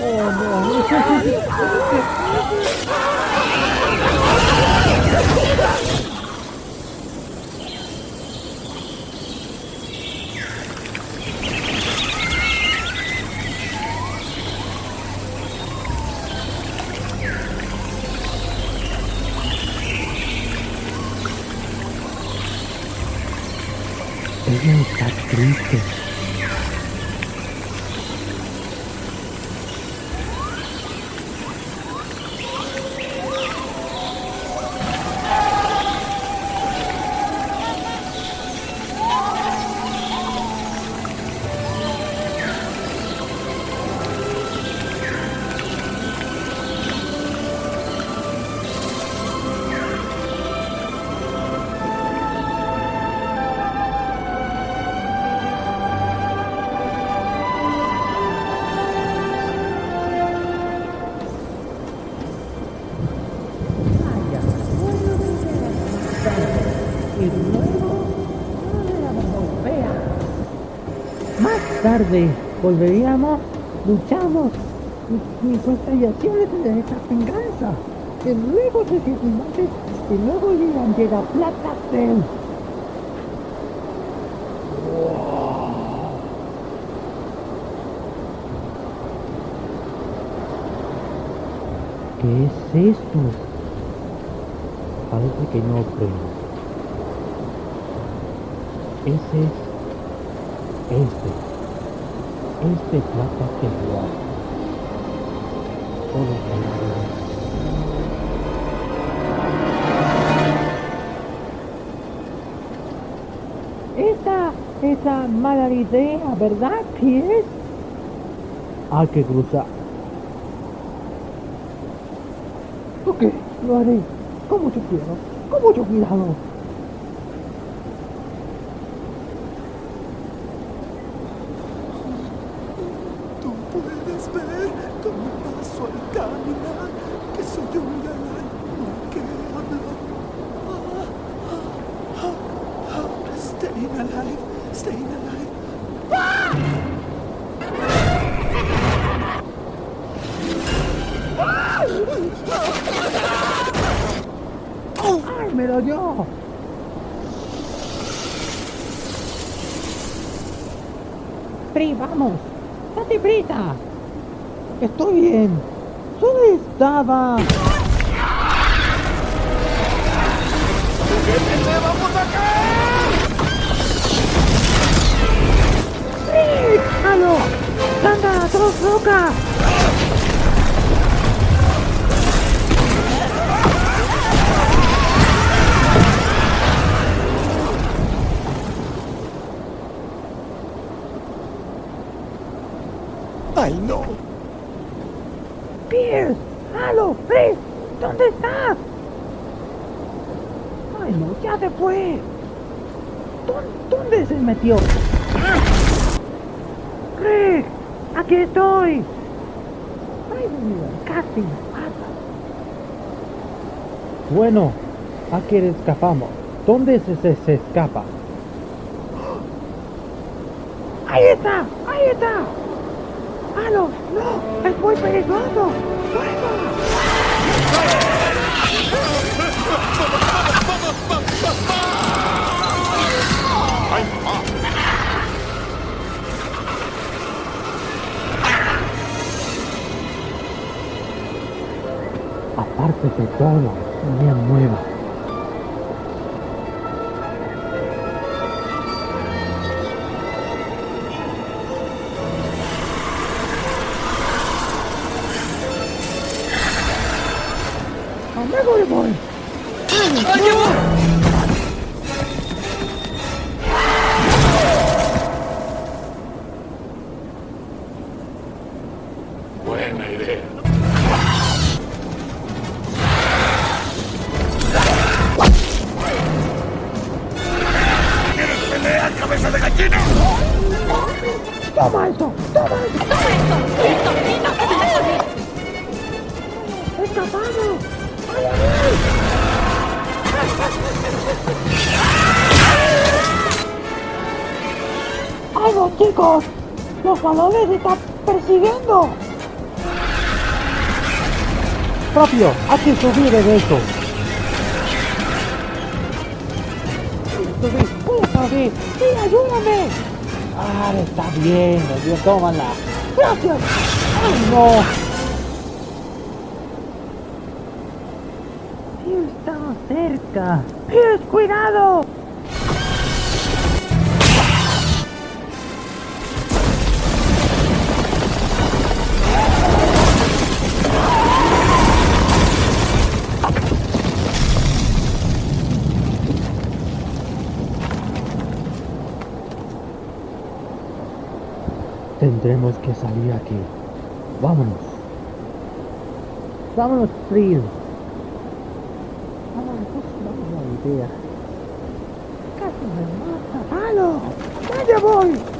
Oh, no. Ella está triste. Tarde volveríamos, luchamos y, y constellaciones de esta venganza. Y luego se firmantes y luego llegan llega Plata Cell. ¿Qué es esto? Parece que no prende. Ese es este. Este plata que lo Todo Esta, esa mala idea, ¿verdad, es? Hay que cruzar. Ok, lo haré. Con mucho cuidado. Con mucho cuidado. Pri, vamos. Date prisa. Estoy bien. Onde estava? vamos a caer! alô. ¡Anda, dos! ¡Pri! ¿Dónde estás? ¡Ay, no! ¡Ya se fue! ¿Dó- ¿Dónde se metió? ¡Rick! ¡Aquí estoy! ¡Ay, Dios, casi me mata! Bueno, aquí escapamos. ¿Dónde se, se, se escapa? ¡Ahí está! ¡Ahí está! ¡Halo! ¡No! ¡Es muy peligroso! ¡Fuego! Aparte de todo, me mueva. ¡Anda, voy! Buena idea. ¿Quieres pelear, cabeza de gallina? ¡Toma esto! ¡Toma esto! ¡Escapamos! ¡Algo, chicos! ¡Los balones están persiguiendo! Propio, hay que subir en eso. Subir, puedo subir. Sí, ayúdame. Ah, está bien, Dios, tómala. Gracias. Ay, no. Sí, estamos cerca. ¡Pies, cuidado! Tendremos que salir aquí. Vámonos. Vámonos, Frill. Vámonos, vamos a la idea. Casi me mata. ¡Halo! ¡Vaya voy!